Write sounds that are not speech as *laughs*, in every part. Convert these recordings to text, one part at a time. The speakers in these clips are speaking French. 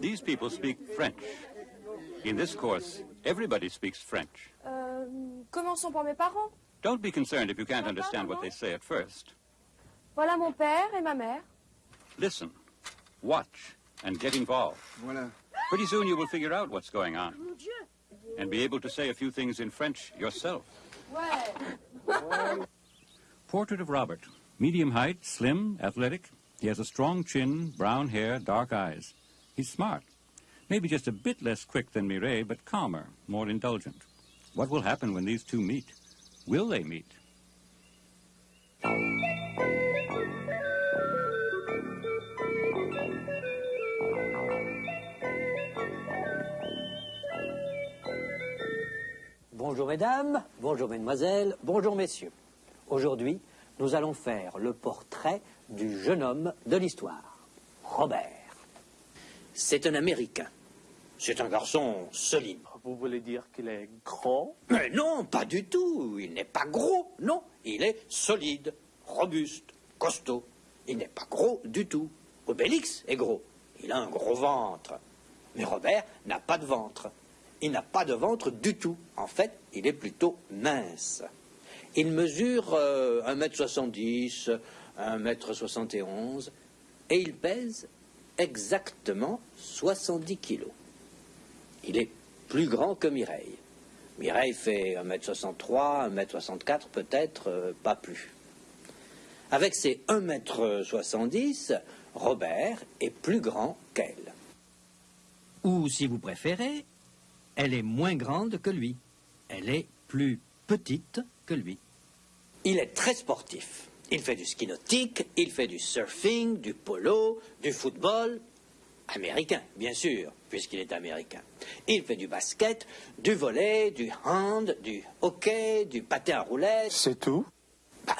These people speak French. In this course, everybody speaks French. Euh, commençons par mes parents. Don't be concerned if you can't ah, understand what they say at first. Voilà mon père et ma mère. Listen, watch, and get involved. Voilà. Pretty soon you will figure out what's going on. And be able to say a few things in French yourself. Ouais. Portrait of Robert. Medium height, slim, athletic. He has a strong chin, brown hair, dark eyes. He's smart. Maybe just a bit less quick than Mireille, but calmer, more indulgent. What will happen when these two meet? Will they meet? Bonjour mesdames, bonjour mesdemoiselles, bonjour messieurs. Aujourd'hui, nous allons faire le portrait du jeune homme de l'histoire, Robert. C'est un Américain. C'est un garçon solide. Vous voulez dire qu'il est grand? Mais non, pas du tout. Il n'est pas gros, non. Il est solide, robuste, costaud. Il n'est pas gros du tout. Obélix est gros. Il a un gros ventre. Mais Robert n'a pas de ventre. Il n'a pas de ventre du tout. En fait, il est plutôt mince. Il mesure euh, 1m70, 1m71 et il pèse exactement 70 kilos. Il est plus grand que Mireille. Mireille fait 1m63, 1m64 peut-être, euh, pas plus. Avec ses 1m70, Robert est plus grand qu'elle. Ou si vous préférez, elle est moins grande que lui. Elle est plus petite que lui. Il est très sportif. Il fait du ski nautique, il fait du surfing, du polo, du football. Américain, bien sûr, puisqu'il est américain. Il fait du basket, du volley, du hand, du hockey, du patin à roulettes. C'est tout? Bah,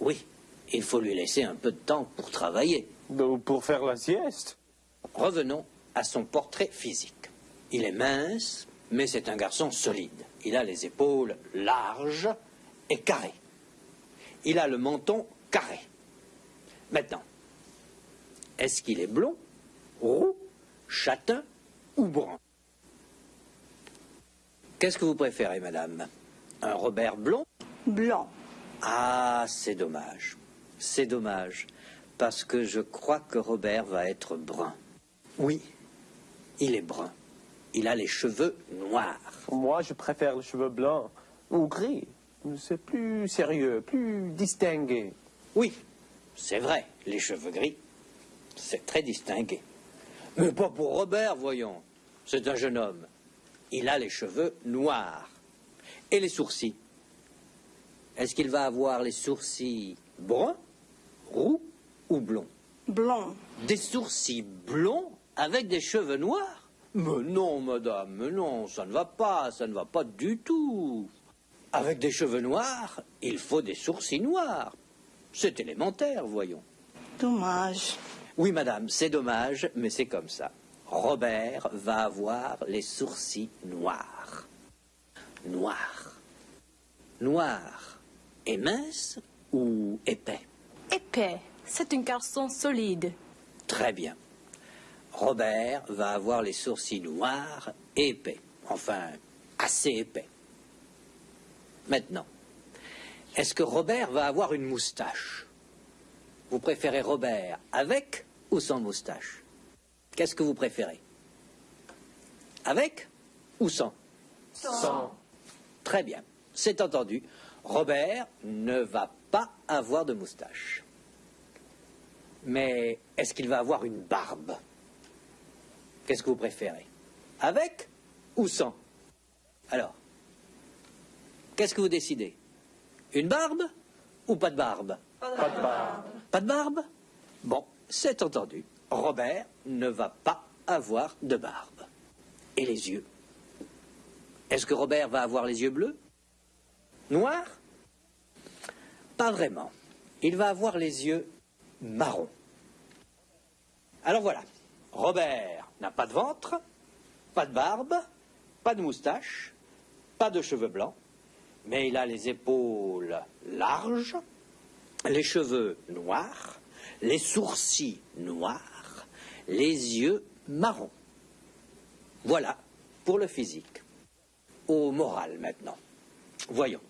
oui, il faut lui laisser un peu de temps pour travailler. Donc, Pour faire la sieste? Revenons à son portrait physique. Il est mince, mais c'est un garçon solide. Il a les épaules larges et carrées. Il a le menton carré. Maintenant, est-ce qu'il est blond, roux, châtain ou brun? Qu'est-ce que vous préférez, madame? Un Robert blond? Blanc. Ah, c'est dommage. C'est dommage. Parce que je crois que Robert va être brun. Oui, il est brun. Il a les cheveux noirs. Moi, je préfère les cheveux blancs ou gris. C'est plus sérieux, plus distingué. Oui, c'est vrai, les cheveux gris. C'est très distingué. Mais pas pour Robert, voyons. C'est un jeune homme. Il a les cheveux noirs. Et les sourcils? Est-ce qu'il va avoir les sourcils bruns, roux ou blonds? Blanc. Des sourcils blonds avec des cheveux noirs? Mais non, madame, mais non, ça ne va pas, ça ne va pas du tout. Avec des cheveux noirs, il faut des sourcils noirs. C'est élémentaire, voyons. Dommage. Oui, madame, c'est dommage, mais c'est comme ça. Robert va avoir les sourcils noirs. Noirs. Noirs. Et mince ou épais? Épais. C'est un garçon solide. Très bien. Robert va avoir les sourcils noirs et épais. Enfin, assez épais. Maintenant, est-ce que Robert va avoir une moustache? Vous préférez Robert avec ou sans moustache? Qu'est-ce que vous préférez? Avec ou sans? Sans. Très bien, c'est entendu. Robert ne va pas avoir de moustache. Mais est-ce qu'il va avoir une barbe? Qu'est-ce que vous préférez? Avec ou sans? Alors, qu'est-ce que vous décidez? Une barbe ou pas de barbe Pas de barbe. Pas de barbe Bon, c'est entendu. Robert ne va pas avoir de barbe. Et les yeux Est-ce que Robert va avoir les yeux bleus Noirs Pas vraiment. Il va avoir les yeux marrons. Alors voilà, Robert n'a pas de ventre, pas de barbe, pas de moustache, pas de cheveux blancs, mais il a les épaules larges, les cheveux noirs, les sourcils noirs, les yeux marrons. Voilà pour le physique. Au moral maintenant. Voyons.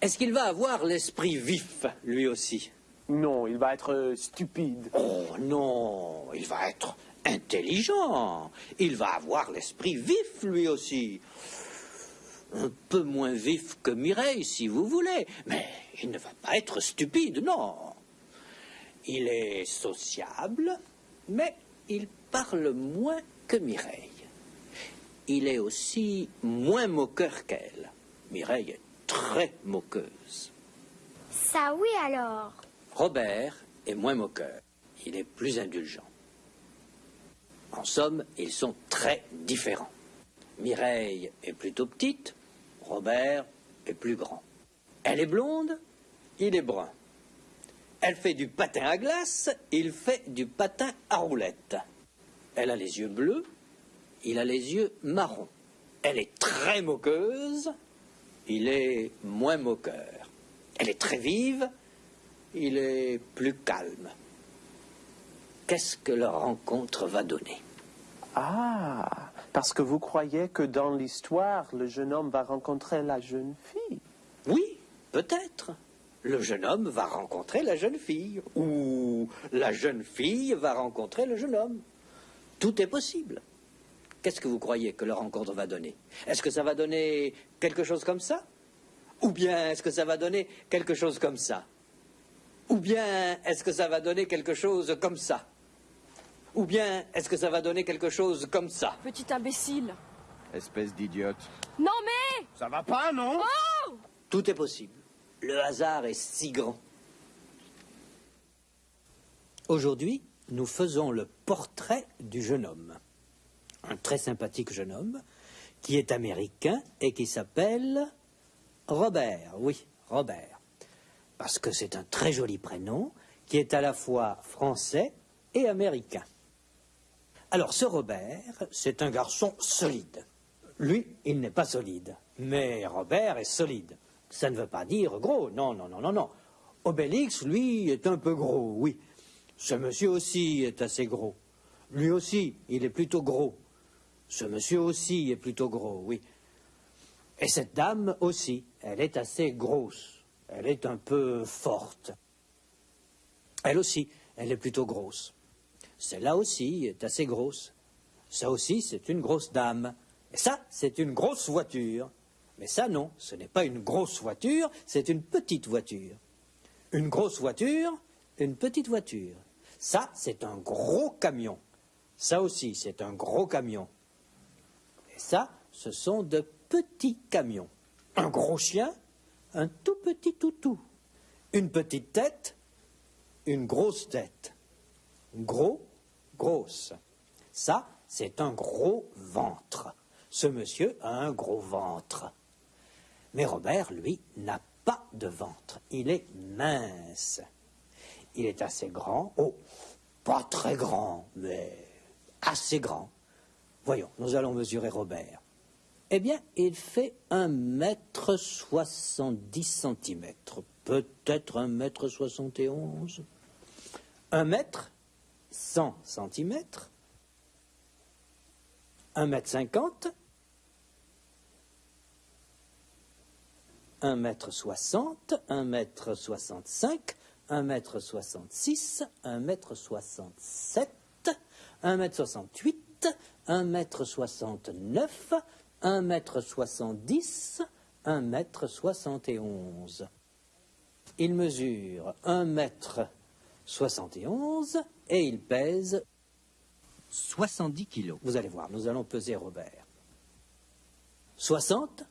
Est-ce qu'il va avoir l'esprit vif, lui aussi? Non, il va être euh, stupide. Oh non, il va être intelligent. Il va avoir l'esprit vif, lui aussi. Un peu moins vif que Mireille, si vous voulez. Mais il ne va pas être stupide, non. Il est sociable, mais il parle moins que Mireille. Il est aussi moins moqueur qu'elle. Mireille est très moqueuse. Ça oui alors. Robert est moins moqueur. Il est plus indulgent. En somme, ils sont très différents. Mireille est plutôt petite, Robert est plus grand. Elle est blonde, il est brun. Elle fait du patin à glace, il fait du patin à roulettes. Elle a les yeux bleus, il a les yeux marrons. Elle est très moqueuse, il est moins moqueur. Elle est très vive, il est plus calme. Qu'est-ce que leur rencontre va donner? Ah, parce que vous croyez que dans l'histoire, le jeune homme va rencontrer la jeune fille. Oui, peut-être. Le jeune homme va rencontrer la jeune fille, ou la jeune fille va rencontrer le jeune homme. Tout est possible. Qu'est-ce que vous croyez que leur rencontre va donner? Est-ce que ça va donner quelque chose comme ça? Ou bien est-ce que ça va donner quelque chose comme ça? Ou bien est-ce que ça va donner quelque chose comme ça? Ou bien est-ce que ça va donner quelque chose comme ça? Petit imbécile. Espèce d'idiote. Non mais Ça va pas, non? Tout est possible. Le hasard est si grand. Aujourd'hui, nous faisons le portrait du jeune homme. Un très sympathique jeune homme qui est américain et qui s'appelle Robert. Oui, Robert. Parce que c'est un très joli prénom qui est à la fois français et américain. Alors ce Robert, c'est un garçon solide. Lui, il n'est pas solide. Mais Robert est solide. Ça ne veut pas dire gros. Non, non, non, non, non. Obélix, lui, est un peu gros, oui. Ce monsieur aussi est assez gros. Lui aussi, il est plutôt gros. Ce monsieur aussi est plutôt gros, oui. Et cette dame aussi, elle est assez grosse. Elle est un peu forte. Elle aussi, elle est plutôt grosse. Celle-là aussi est assez grosse. Ça aussi, c'est une grosse dame. Et ça, c'est une grosse voiture. Mais ça, non, ce n'est pas une grosse voiture, c'est une petite voiture. Une grosse voiture, une petite voiture. Ça, c'est un gros camion. Ça aussi, c'est un gros camion. Et ça, ce sont de petits camions. Un gros chien, un tout petit toutou. Une petite tête, une grosse tête. Gros, grosse. Ça, c'est un gros ventre. Ce monsieur a un gros ventre. Mais Robert, lui, n'a pas de ventre. Il est mince. Il est assez grand. Oh, pas très grand, mais assez grand. Voyons, nous allons mesurer Robert. Eh bien, il fait un mètre soixante-dix centimètres, peut-être un mètre soixante et onze. Un mètre, cent centimètres, un mètre cinquante, un mètre soixante, un mètre soixante-cinq, un mètre soixante-six, un mètre soixante-sept, un mètre soixante-huit, un mètre soixante-neuf, un mètre soixante-dix, un mètre soixante et onze. Il mesure un mètre soixante et onze et il pèse 70 kilos. Vous allez voir, nous allons peser Robert. 60,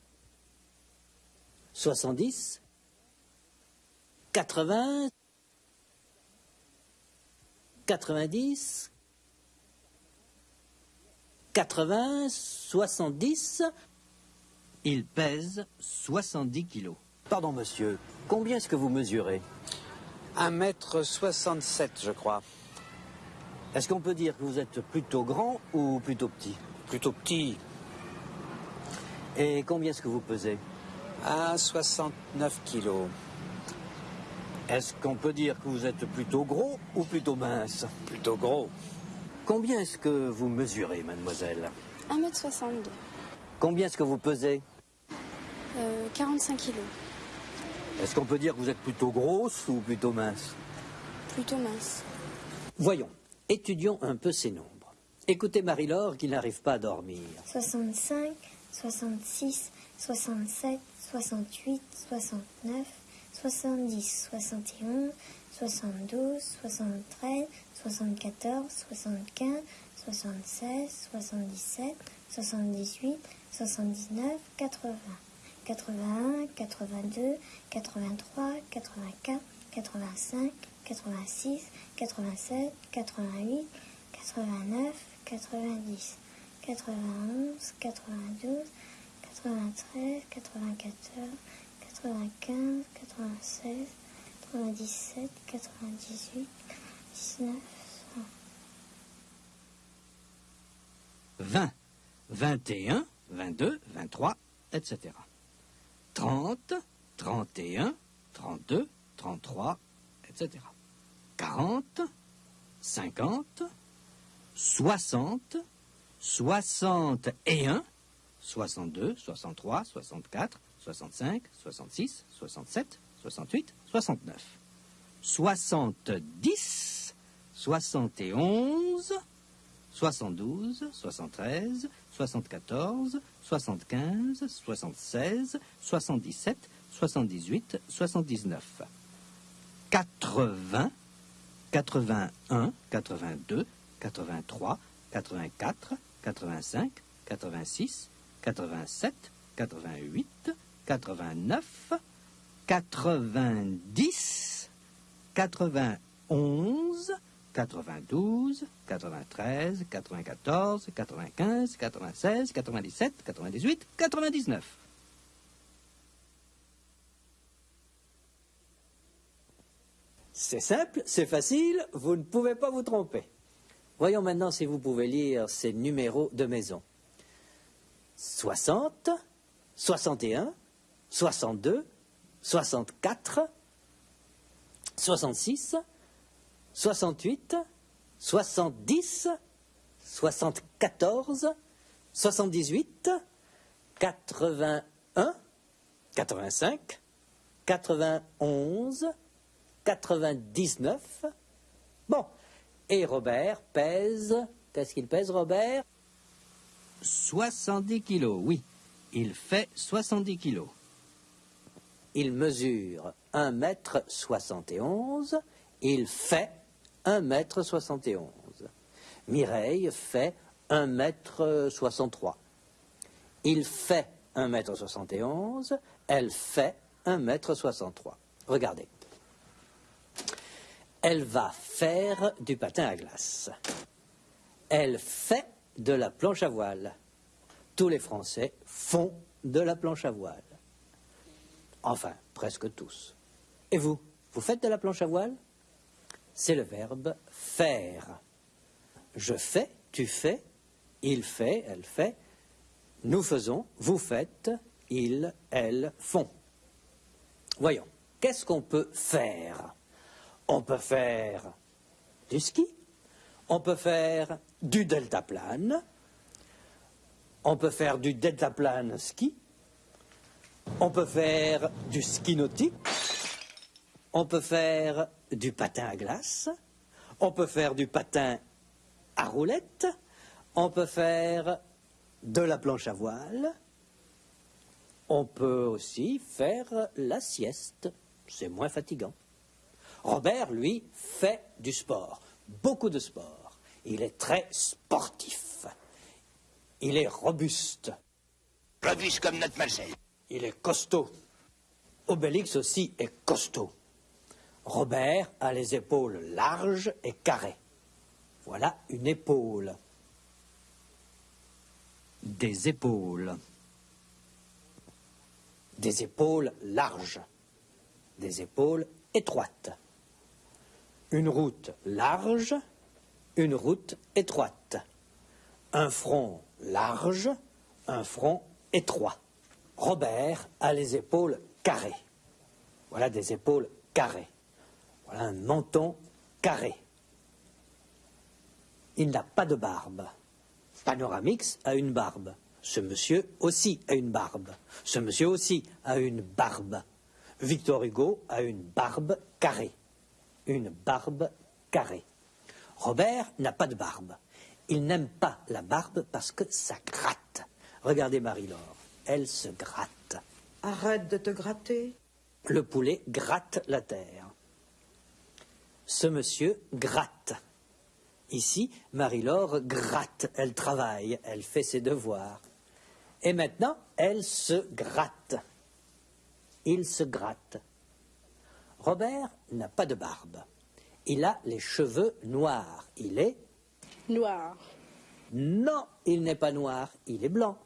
70, 80, 90, 80, 70. Il pèse 70 kilos. Pardon, monsieur, combien est-ce que vous mesurez? 1m67, je crois. Est-ce qu'on peut dire que vous êtes plutôt grand ou plutôt petit? Plutôt petit. Et combien est-ce que vous pesez? À 69 kilos. Est-ce qu'on peut dire que vous êtes plutôt gros ou plutôt mince? Plutôt gros. Combien est-ce que vous mesurez, mademoiselle? 1m62. Combien est-ce que vous pesez? Euh, 45 kilos. Est-ce qu'on peut dire que vous êtes plutôt grosse ou plutôt mince Plutôt mince. Voyons, étudions un peu ces nombres. Écoutez Marie-Laure qui n'arrive pas à dormir. 65, 66, 67, 68, 69, 70, 71, 72, 73, 74, 75, 76, 77, 78, 79, 80, 81, 82, 83, 84, 85, 86, 87, 88, 89, 90, 91, 92, 93, 94, 95, 96, 97, 98, 19, 20, 21, 22, 23, etc. 30, 31, 32, 33, etc. 40, 50, 60, 61, 62, 63, 64, 65, 66, 67, 68, 69. 70, 71, 72, 73, 74, 75, 76, 77, 78, 79. 80, 81, 82, 83, 84, 85, 86, 87, 88, 89, 90, 91, 92, 93, 94, 95, 96, 97, 98, 99. C'est simple, c'est facile, vous ne pouvez pas vous tromper. Voyons maintenant si vous pouvez lire ces numéros de maison. 60, 61, 62, 64, 66, 68, 70, 74, 78, 81, 85, 91, 99. Bon. Et Robert pèse. Qu'est-ce qu'il pèse, Robert? 70 kilos, oui. Il fait 70 kilos. Il mesure 1 mètre 71. Il fait 1 mètre 71. Mireille fait 1 mètre 63. Il fait 1 mètre 71. Elle fait 1 mètre 63. Regardez. Elle va faire du patin à glace. Elle fait de la planche à voile. Tous les Français font de la planche à voile. Enfin, presque tous. Et vous, vous faites de la planche à voile? C'est le verbe faire. Je fais, tu fais, il fait, elle fait, nous faisons, vous faites, ils, elles font. Voyons, qu'est-ce qu'on peut faire? On peut faire du ski, on peut faire du deltaplane, on peut faire du deltaplane ski, on peut faire du ski nautique, on peut faire du patin à glace, on peut faire du patin à roulette, on peut faire de la planche à voile, on peut aussi faire la sieste, c'est moins fatigant. Robert, lui, fait du sport, beaucoup de sport. Il est très sportif. Il est robuste. Robuste comme notre Marcel. Il est costaud. Obélix aussi est costaud. Robert a les épaules larges et carrées. Voilà une épaule. Des épaules. Des épaules larges. Des épaules étroites. Une route large, une route étroite. Un front large, un front étroit. Robert a les épaules carrées. Voilà des épaules carrées. Un menton carré. Il n'a pas de barbe. Panoramix a une barbe. Ce monsieur aussi a une barbe. Ce monsieur aussi a une barbe. Victor Hugo a une barbe carrée. Une barbe carrée. Robert n'a pas de barbe. Il n'aime pas la barbe parce que ça gratte. Regardez Marie-Laure. Elle se gratte. Arrête de te gratter. Le poulet gratte la terre. Ce monsieur gratte. Ici, Marie-Laure gratte. Elle travaille. Elle fait ses devoirs. Et maintenant, elle se gratte. Il se gratte. Robert n'a pas de barbe. Il a les cheveux noirs. Il est Noir. Non, il n'est pas noir, il est blanc.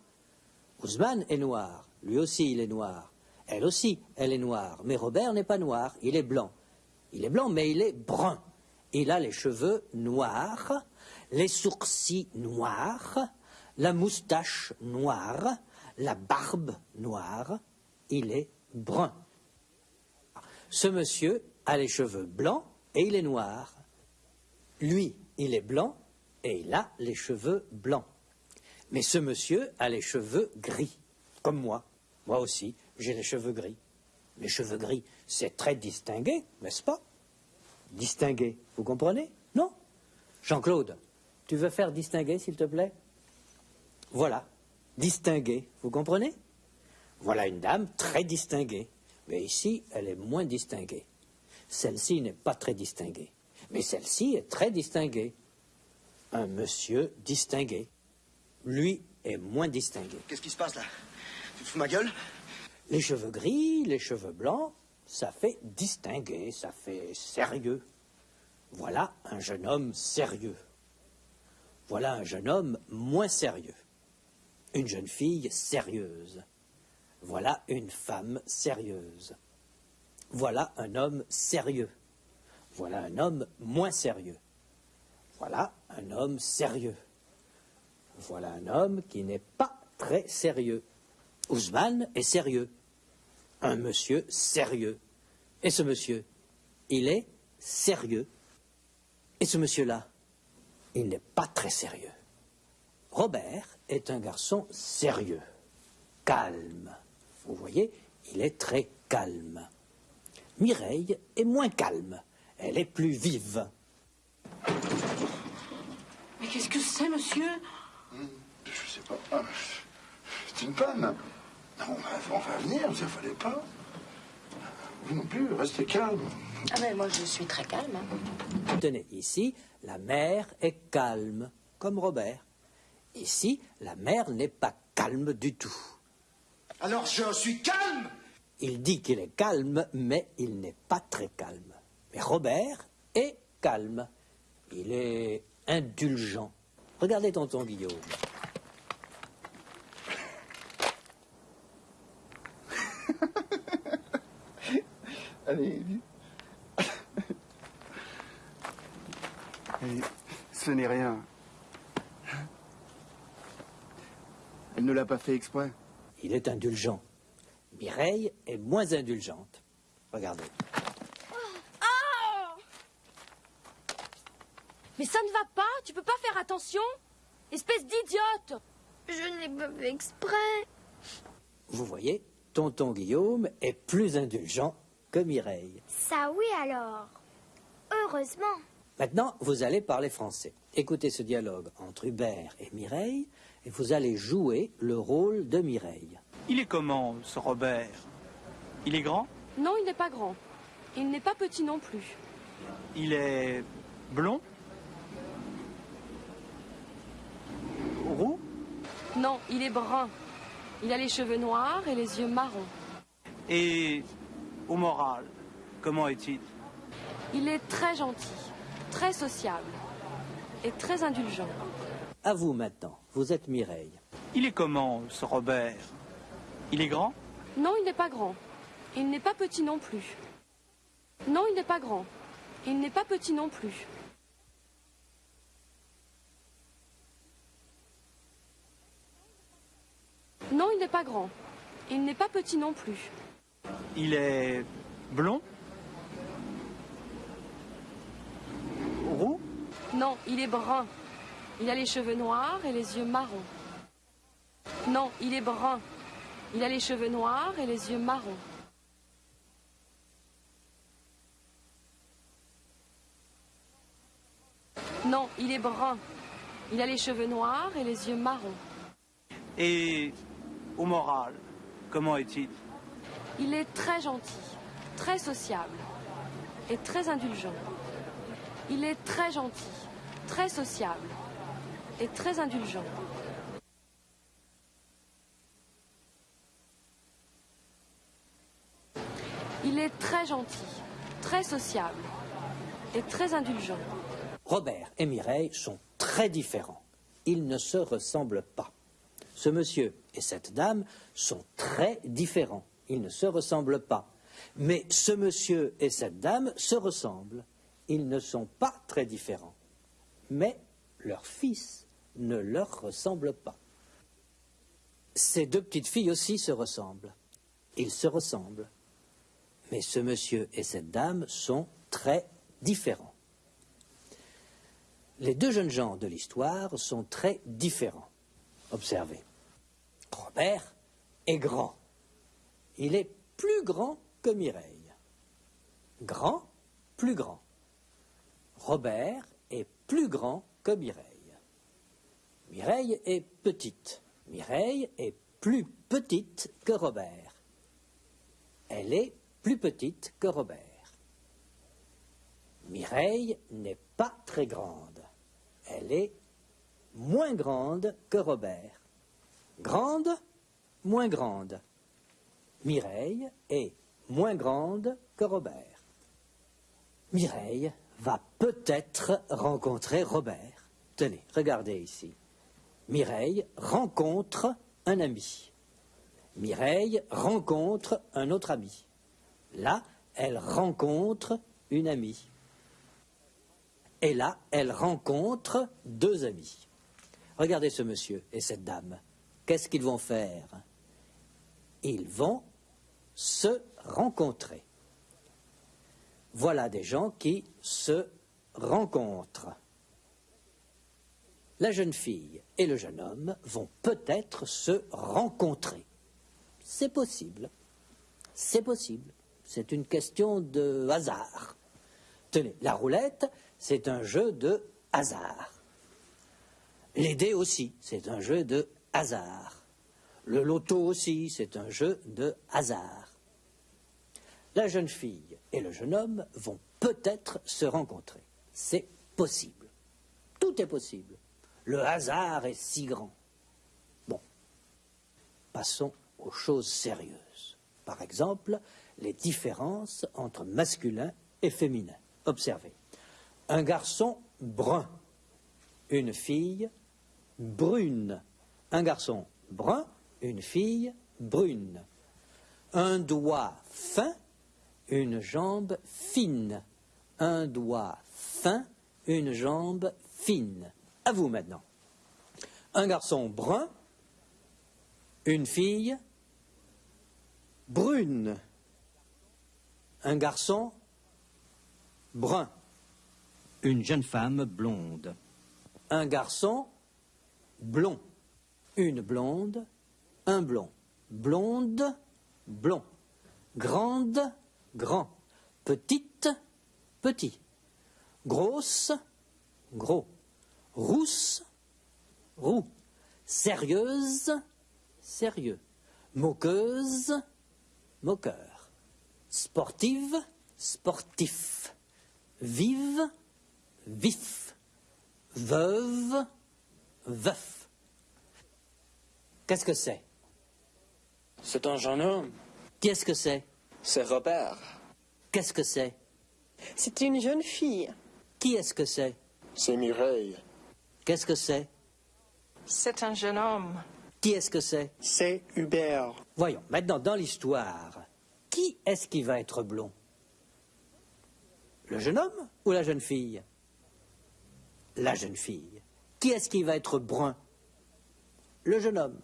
Ousmane est noir, lui aussi il est noir. Elle aussi, elle est noire. Mais Robert n'est pas noir, il est blanc. Il est blanc, mais il est brun. Il a les cheveux noirs, les sourcils noirs, la moustache noire, la barbe noire. Il est brun. Ce monsieur a les cheveux blancs et il est noir. Lui, il est blanc et il a les cheveux blancs. Mais ce monsieur a les cheveux gris, comme moi. Moi aussi, j'ai les cheveux gris. Les cheveux gris, c'est très distingué, n'est-ce pas? Distingué, vous comprenez? Non? Jean-Claude, tu veux faire distingué, s'il te plaît? Voilà, distingué, vous comprenez? Voilà une dame très distinguée. Mais ici, elle est moins distinguée. Celle-ci n'est pas très distinguée. Mais celle-ci est très distinguée un monsieur distingué. Lui est moins distingué. Qu'est-ce qui se passe là? Tu te fous ma gueule? Les cheveux gris, les cheveux blancs, ça fait distingué, ça fait sérieux. Voilà un jeune homme sérieux. Voilà un jeune homme moins sérieux. Une jeune fille sérieuse. Voilà une femme sérieuse. Voilà un homme sérieux. Voilà un homme moins sérieux. Voilà un homme sérieux. Voilà un homme qui n'est pas très sérieux. Ousmane est sérieux. Un monsieur sérieux. Et ce monsieur, il est sérieux. Et ce monsieur-là, il n'est pas très sérieux. Robert est un garçon sérieux, calme. Vous voyez, il est très calme. Mireille est moins calme. Elle est plus vive. Mais qu'est-ce que c'est, monsieur? Je sais pas. Ah, C'est une panne. Non, on va, on va venir, ça fallait pas. Vous non plus, restez calme. Ah ben moi je suis très calme. hein. Tenez, ici, la mère est calme, comme Robert. Ici, la mère n'est pas calme du tout. Alors je suis calme Il dit qu'il est calme, mais il n'est pas très calme. Mais Robert est calme. Il est indulgent. Regardez tonton Guillaume. *laughs* Allez. Allez, ce n'est rien. Elle ne l'a pas fait exprès. Il est indulgent. Mireille est moins indulgente. Regardez. Ah Mais ça ne va pas, tu peux pas faire attention Espèce d'idiote Je n'ai pas fait exprès. Vous voyez, tonton Guillaume est plus indulgent que Mireille. Ça oui alors. Heureusement. Maintenant, vous allez parler français. Écoutez ce dialogue entre Hubert et Mireille et vous allez jouer le rôle de Mireille. Il est comment, ce Robert? Il est grand? Non, il n'est pas grand. Il n'est pas petit non plus. Il est blond? Roux? Non, il est brun. Il a les cheveux noirs et les yeux marrons. Et au moral, comment est-il? Il est très gentil, très sociable et très indulgent. À vous maintenant, vous êtes Mireille. Il est comment, ce Robert? Il est grand? Non, il n'est pas grand. Il n'est pas petit non plus. Non, il n'est pas grand. Il n'est pas petit non plus. Non, il n'est pas grand. Il n'est pas petit non plus. Il est blond? Roux? Non, il est brun. Il a les cheveux noirs et les yeux marrons. Non, il est brun. Il a les cheveux noirs et les yeux marrons. Non, il est brun. Il a les cheveux noirs et les yeux marrons. Et au moral, comment est-il? Il est très gentil, très sociable et très indulgent. Il est très gentil, très sociable et très indulgent. Il est très gentil, très sociable et très indulgent. Robert et Mireille sont très différents. Ils ne se ressemblent pas. Ce monsieur et cette dame sont très différents. Ils ne se ressemblent pas. Mais ce monsieur et cette dame se ressemblent. Ils ne sont pas très différents. Mais leur fils ne leur ressemble pas. Ces deux petites filles aussi se ressemblent. Ils se ressemblent. Mais ce monsieur et cette dame sont très différents. Les deux jeunes gens de l'histoire sont très différents. Observez. Robert est grand. Il est plus grand que Mireille. Grand, plus grand. Robert est plus grand que Mireille. Mireille est petite. Mireille est plus petite que Robert. Elle est plus petite que Robert. Mireille n'est pas très grande. Elle est moins grande que Robert. Grande, moins grande. Mireille est moins grande que Robert. Mireille va peut-être rencontrer Robert. Tenez, regardez ici. Mireille rencontre un ami. Mireille rencontre un autre ami. Là, elle rencontre une amie. Et là, elle rencontre deux amis. Regardez ce monsieur et cette dame. Qu'est-ce qu'ils vont faire? Ils vont se rencontrer. Voilà des gens qui se rencontrent. La jeune fille et le jeune homme vont peut-être se rencontrer. C'est possible. C'est possible. C'est une question de hasard. Tenez, la roulette, c'est un jeu de hasard. Les dés aussi, c'est un jeu de hasard. Le loto aussi, c'est un jeu de hasard. La jeune fille et le jeune homme vont peut-être se rencontrer. C'est possible. Tout est possible. Le hasard est si grand. Bon, passons aux choses sérieuses. Par exemple, les différences entre masculin et féminin. Observez. Un garçon brun, une fille brune. Un garçon brun, une fille brune. Un doigt fin, une jambe fine. Un doigt fin, une jambe fine. À vous maintenant. Un garçon brun, une fille brune. Un garçon brun. Une jeune femme blonde. Un garçon blond. Une blonde, un blond. Blonde, blond. Grande, grand. Petite, petit. Grosse, gros. Rousse, roux. Sérieuse, sérieux. Moqueuse, moqueur. Sportive, sportif. Vive, vif. Veuve, veuf. Qu'est-ce que c'est? C'est un jeune homme. Qu'est-ce que c'est? C'est Robert. Qu'est-ce que c'est? C'est une jeune fille. Qui est-ce que c'est? C'est Mireille. Qu'est-ce que c'est? C'est un jeune homme. Qui est-ce que c'est? C'est Hubert. Voyons, maintenant, dans l'histoire, qui est-ce qui va être blond? Le jeune homme ou la jeune fille? La jeune fille. Qui est-ce qui va être brun? Le jeune homme.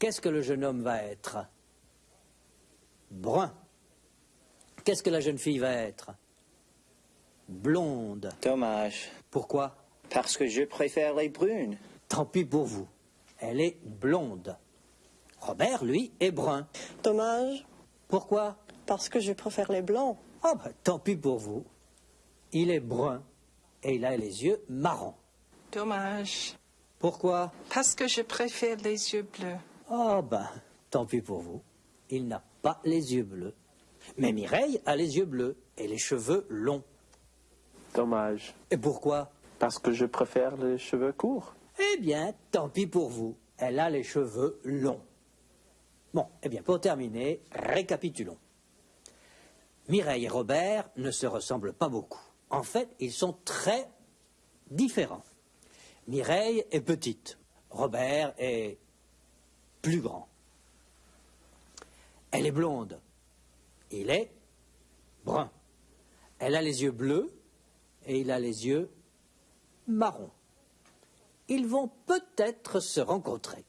Qu'est-ce que le jeune homme va être? Brun. Qu'est-ce que la jeune fille va être? Blonde. Dommage. Pourquoi? Parce que je préfère les brunes. Tant pis pour vous. Elle est blonde. Robert, lui, est brun. Dommage. Pourquoi? Parce que je préfère les blancs. Oh, bah, tant pis pour vous. Il est brun et il a les yeux marrons. Dommage. Pourquoi? Parce que je préfère les yeux bleus. Oh, ben, tant pis pour vous. Il n'a pas les yeux bleus. Mais Mireille a les yeux bleus et les cheveux longs. Dommage. Et pourquoi? Parce que je préfère les cheveux courts. Eh bien, tant pis pour vous. Elle a les cheveux longs. Bon, eh bien, pour terminer, récapitulons. Mireille et Robert ne se ressemblent pas beaucoup. En fait, ils sont très différents. Mireille est petite. Robert est plus grand. Elle est blonde. Il est brun. Elle a les yeux bleus et il a les yeux marrons. Ils vont peut-être se rencontrer.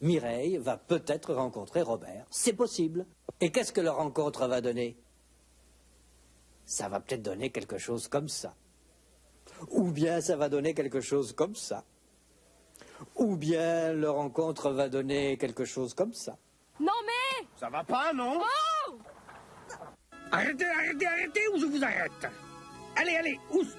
Mireille va peut-être rencontrer Robert. C'est possible. Et qu'est-ce que leur rencontre va donner? Ça va peut-être donner quelque chose comme ça. Ou bien ça va donner quelque chose comme ça. Ou bien leur rencontre va donner quelque chose comme ça. Non mais Ça va pas, non Oh Arrêtez, arrêtez, arrêtez ou je vous arrête Allez, allez, oust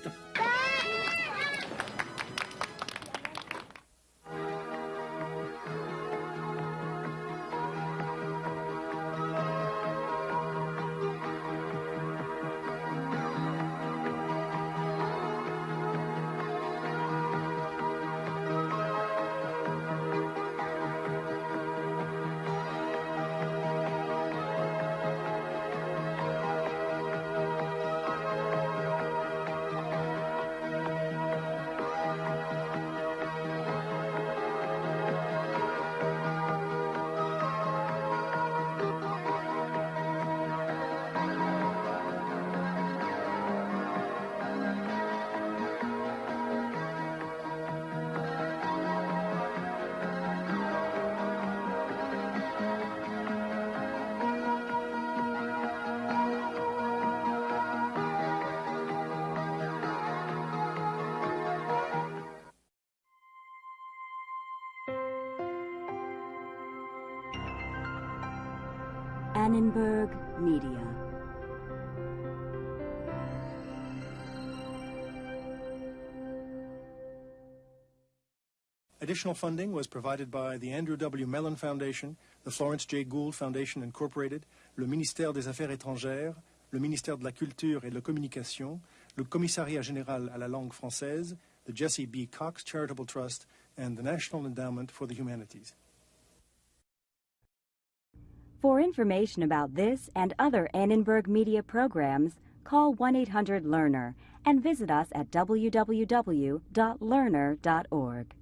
Media. Additional funding was provided by the Andrew W. Mellon Foundation, the Florence J. Gould Foundation Incorporated, le ministère des Affaires étrangères, le ministère de la Culture et de la Communication, le Commissariat général à la langue française, the Jesse B. Cox Charitable Trust, and the National Endowment for the Humanities. For information about this and other Annenberg Media programs, call 1 800 Learner and visit us at www.learner.org.